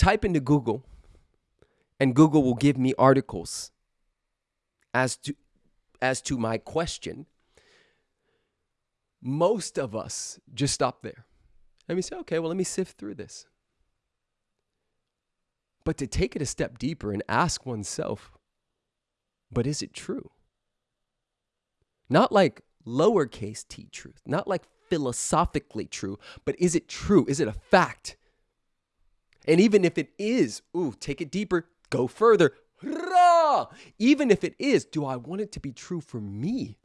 type into Google and Google will give me articles as to as to my question, most of us just stop there. Let me say, okay, well, let me sift through this. But to take it a step deeper and ask oneself, but is it true? Not like lowercase t truth, not like philosophically true, but is it true? Is it a fact? And even if it is, ooh, take it deeper, go further. Even if it is, do I want it to be true for me?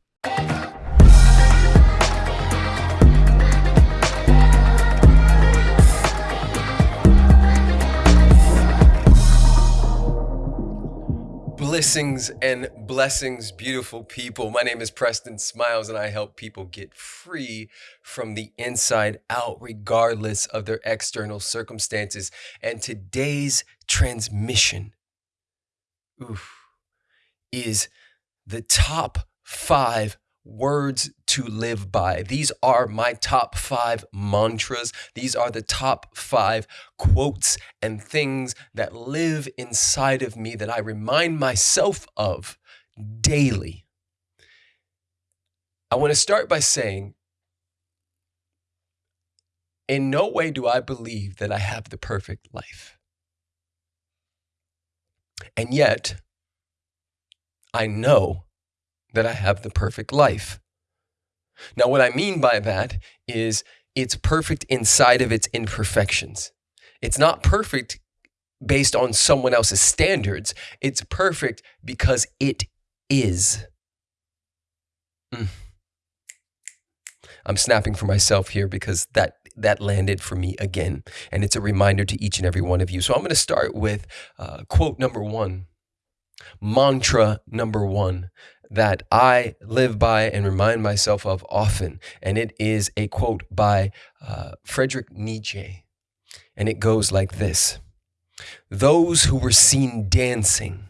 Blessings and blessings, beautiful people. My name is Preston Smiles, and I help people get free from the inside out, regardless of their external circumstances. And today's transmission oof, is the top five words to live by. These are my top five mantras. These are the top five quotes and things that live inside of me that I remind myself of daily. I want to start by saying, in no way do I believe that I have the perfect life. And yet, I know that I have the perfect life. Now, what I mean by that is it's perfect inside of its imperfections. It's not perfect based on someone else's standards, it's perfect because it is. Mm. I'm snapping for myself here because that that landed for me again, and it's a reminder to each and every one of you. So I'm going to start with uh, quote number one, mantra number one that I live by and remind myself of often. And it is a quote by uh, Nietzsche. And it goes like this Those who were seen dancing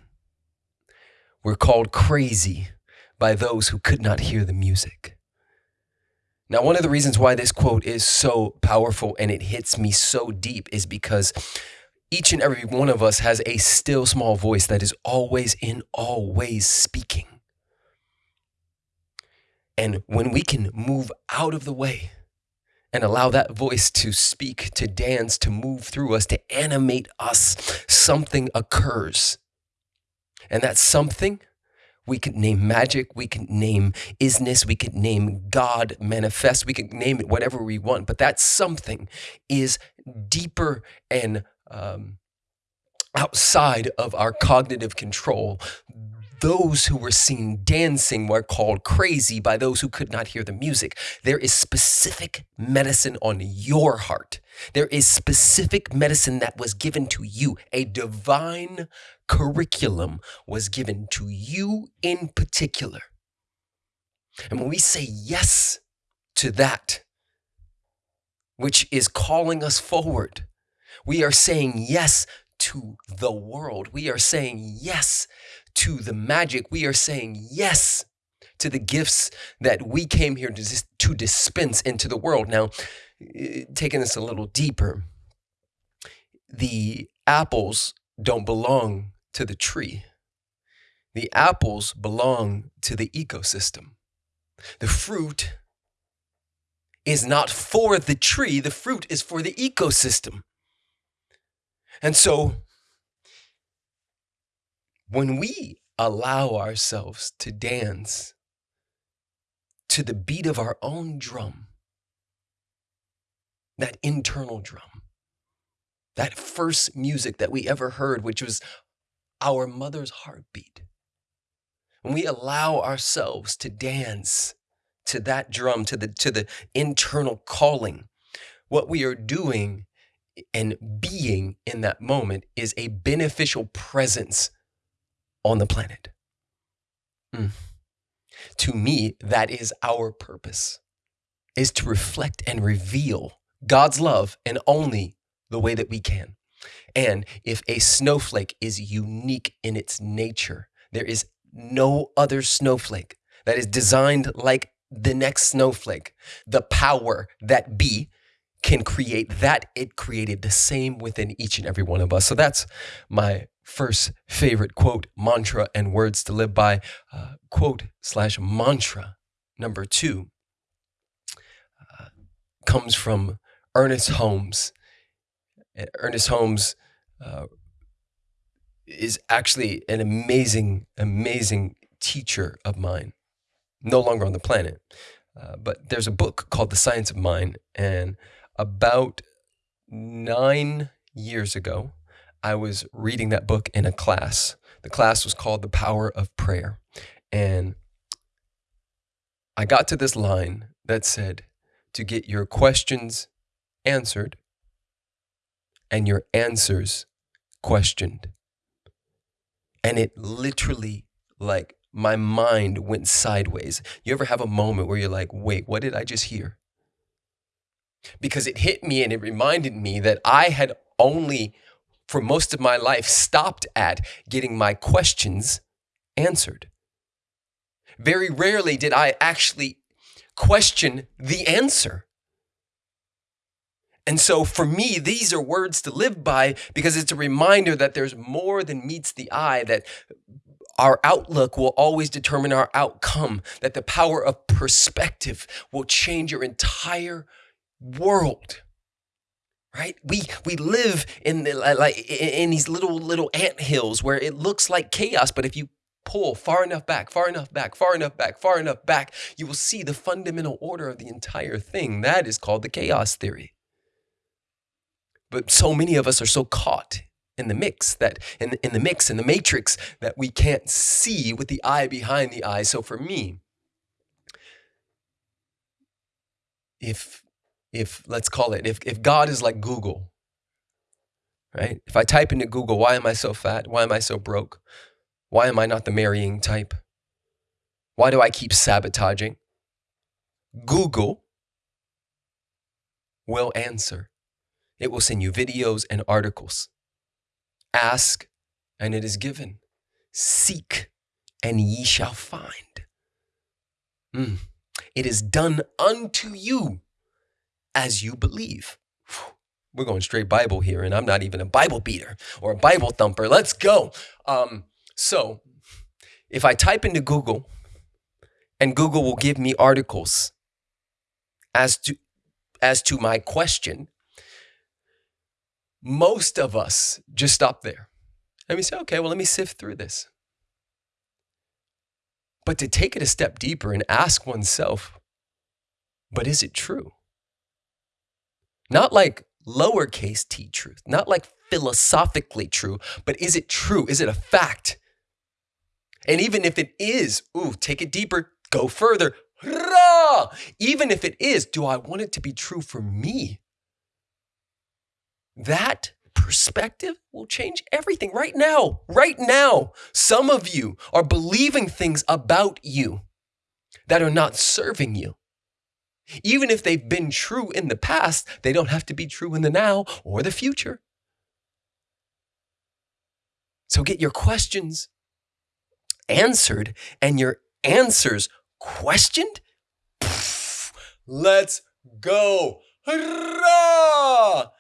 were called crazy by those who could not hear the music. Now, one of the reasons why this quote is so powerful and it hits me so deep is because each and every one of us has a still small voice that is always in all ways speaking. And when we can move out of the way and allow that voice to speak, to dance, to move through us, to animate us, something occurs. And that something we could name magic, we could name isness, we could name God manifest, we could name it whatever we want, but that something is deeper and um, outside of our cognitive control those who were seen dancing were called crazy by those who could not hear the music. There is specific medicine on your heart. There is specific medicine that was given to you. A divine curriculum was given to you in particular. And when we say yes to that, which is calling us forward, we are saying yes to the world. We are saying yes to the magic. We are saying yes to the gifts that we came here to, to dispense into the world. Now, eh, taking this a little deeper, the apples don't belong to the tree. The apples belong to the ecosystem. The fruit is not for the tree, the fruit is for the ecosystem. And so when we allow ourselves to dance to the beat of our own drum, that internal drum, that first music that we ever heard, which was our mother's heartbeat, when we allow ourselves to dance to that drum, to the, to the internal calling, what we are doing and being in that moment is a beneficial presence on the planet. Mm. To me, that is our purpose, is to reflect and reveal God's love in only the way that we can. And if a snowflake is unique in its nature, there is no other snowflake that is designed like the next snowflake. The power that be can create that it created the same within each and every one of us. So that's my first favorite quote, mantra, and words to live by. Uh, quote slash mantra number two uh, comes from Ernest Holmes. Ernest Holmes uh, is actually an amazing, amazing teacher of mine, no longer on the planet. Uh, but there's a book called The Science of Mind, and about nine years ago, I was reading that book in a class. The class was called The Power of Prayer. And I got to this line that said, to get your questions answered and your answers questioned. And it literally, like, my mind went sideways. You ever have a moment where you're like, wait, what did I just hear? Because it hit me and it reminded me that I had only, for most of my life, stopped at getting my questions answered. Very rarely did I actually question the answer. And so for me, these are words to live by because it's a reminder that there's more than meets the eye, that our outlook will always determine our outcome, that the power of perspective will change your entire world right? We we live in the like in these little little ant hills where it looks like chaos but if you pull far enough back far enough back far enough back far enough back you will see the fundamental order of the entire thing. That is called the chaos theory. But so many of us are so caught in the mix that in, in the mix in the matrix that we can't see with the eye behind the eye. So for me if if let's call it if, if god is like google right? If i type into google why am i so fat? Why am i so broke? Why am i not the marrying type? Why do i keep sabotaging? Google will answer. It will send you videos and articles. Ask and it is given. Seek and ye shall find. Mm. it is done unto you as you believe. We're going straight Bible here, and I'm not even a Bible beater or a Bible thumper. Let's go. Um, so, if I type into Google, and Google will give me articles as to as to my question, most of us just stop there. And we say, okay, well, let me sift through this. But to take it a step deeper and ask oneself, but is it true? Not like lowercase t truth, not like philosophically true, but is it true? Is it a fact? And even if it is, ooh, take it deeper, go further. Even if it is, do I want it to be true for me? That perspective will change everything right now. Right now, some of you are believing things about you that are not serving you. Even if they've been true in the past, they don't have to be true in the now or the future. So get your questions answered and your answers questioned. Let's go. Hurrah!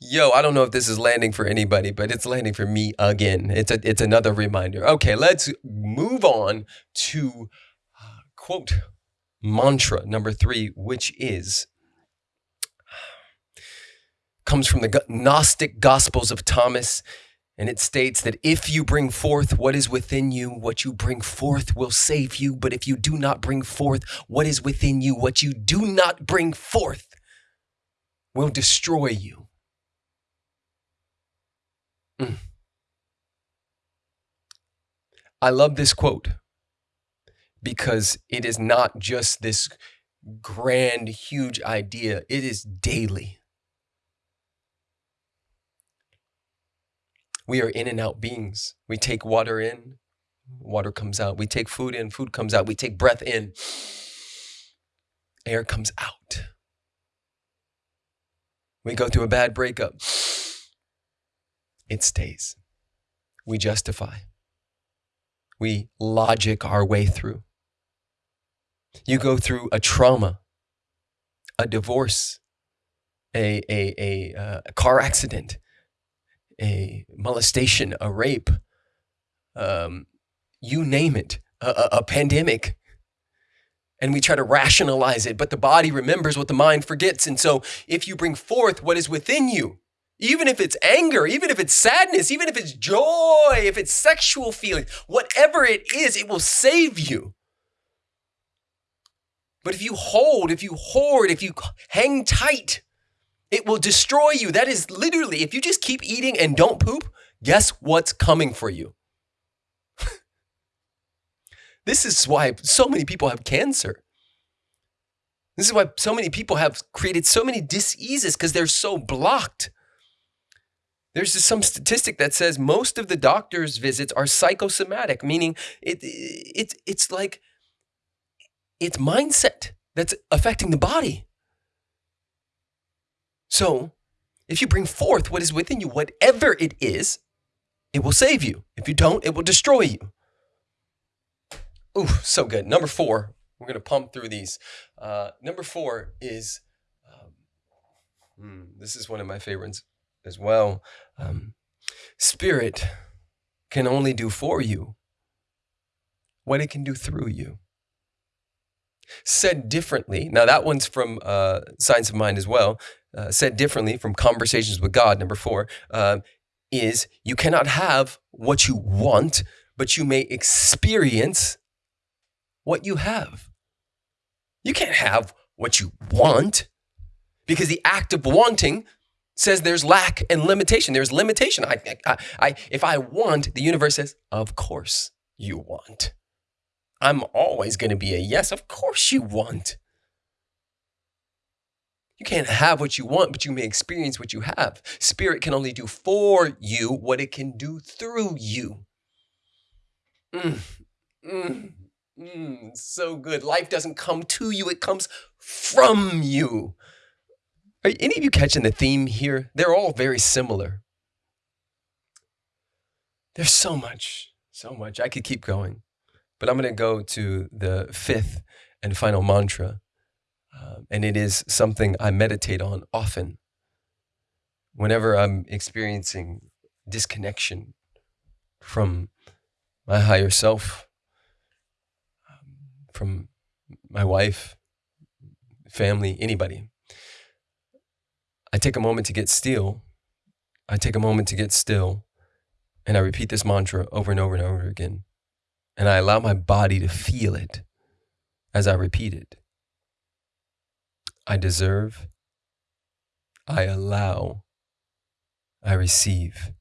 Yo, I don't know if this is landing for anybody, but it's landing for me again. It's a, it's another reminder. Okay, let's move on to uh, quote mantra number three, which is comes from the Gnostic Gospels of Thomas. And it states that if you bring forth what is within you, what you bring forth will save you. But if you do not bring forth what is within you, what you do not bring forth will destroy you. Mm. I love this quote because it is not just this grand, huge idea, it is daily. We are in and out beings. We take water in, water comes out. We take food in, food comes out. We take breath in, air comes out. We go through a bad breakup, it stays. We justify. We logic our way through. You go through a trauma, a divorce, a, a, a, uh, a car accident, a molestation, a rape, um, you name it, a, a, a pandemic. And we try to rationalize it, but the body remembers what the mind forgets. And so if you bring forth what is within you, even if it's anger, even if it's sadness, even if it's joy, if it's sexual feeling, whatever it is, it will save you. But if you hold, if you hoard, if you hang tight, it will destroy you. That is literally, if you just keep eating and don't poop, guess what's coming for you? this is why so many people have cancer. This is why so many people have created so many diseases because they're so blocked. There's just some statistic that says most of the doctor's visits are psychosomatic, meaning it, it, it's like it's mindset that's affecting the body. So, if you bring forth what is within you, whatever it is, it will save you. If you don't, it will destroy you. Ooh, so good. Number four, we're going to pump through these. Uh, number four is um, hmm, this is one of my favorites as well. Um, spirit can only do for you what it can do through you. Said differently, now that one's from uh, Science of Mind as well. Uh, said differently from Conversations with God, number four, uh, is you cannot have what you want, but you may experience what you have. You can't have what you want because the act of wanting says there's lack and limitation. There's limitation. I, I, I, if I want, the universe says, of course you want. I'm always going to be a yes. Of course you want. You can't have what you want, but you may experience what you have. Spirit can only do for you what it can do through you. Mm, mm, mm, so good. Life doesn't come to you, it comes from you. Are any of you catching the theme here? They're all very similar. There's so much, so much. I could keep going, but I'm going to go to the fifth and final mantra. Uh, and it is something I meditate on often. Whenever I'm experiencing disconnection from my higher self, um, from my wife, family, anybody, I take a moment to get still. I take a moment to get still and I repeat this mantra over and over and over again. And I allow my body to feel it as I repeat it. I deserve, I allow, I receive.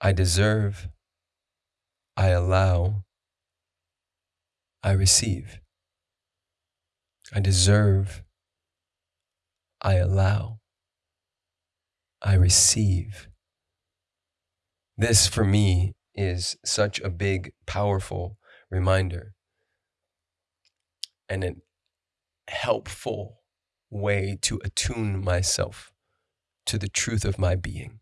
I deserve, I allow, I receive. I deserve, I allow, I receive. This for me is such a big, powerful reminder and a helpful way to attune myself to the truth of my being.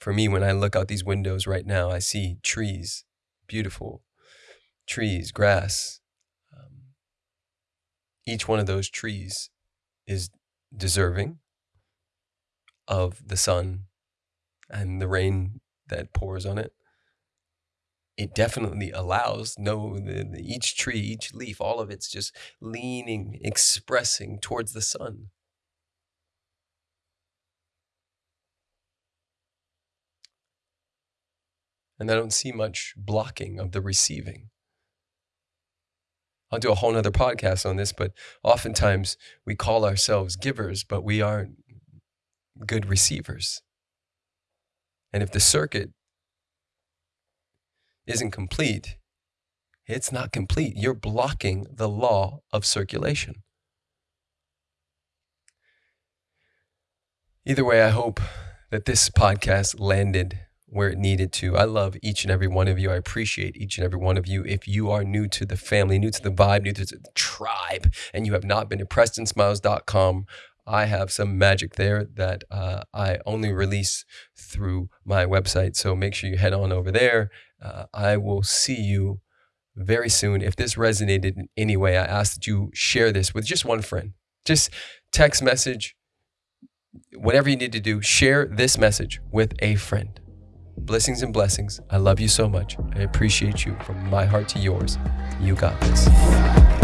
For me, when I look out these windows right now, I see trees, beautiful trees, grass, um, each one of those trees is deserving of the sun and the rain that pours on it. It definitely allows no the, the, each tree, each leaf, all of it's just leaning, expressing towards the sun. And I don't see much blocking of the receiving. I'll do a whole nother podcast on this, but oftentimes we call ourselves givers, but we aren't good receivers. And if the circuit isn't complete, it's not complete. You're blocking the law of circulation. Either way, I hope that this podcast landed where it needed to. I love each and every one of you. I appreciate each and every one of you. If you are new to the family, new to the vibe, new to the tribe, and you have not been to PrestonSmiles.com, I have some magic there that uh, I only release through my website. So make sure you head on over there. Uh, I will see you very soon. If this resonated in any way, I ask that you share this with just one friend Just text message, whatever you need to do, share this message with a friend. Blessings and blessings. I love you so much. I appreciate you from my heart to yours. You got this.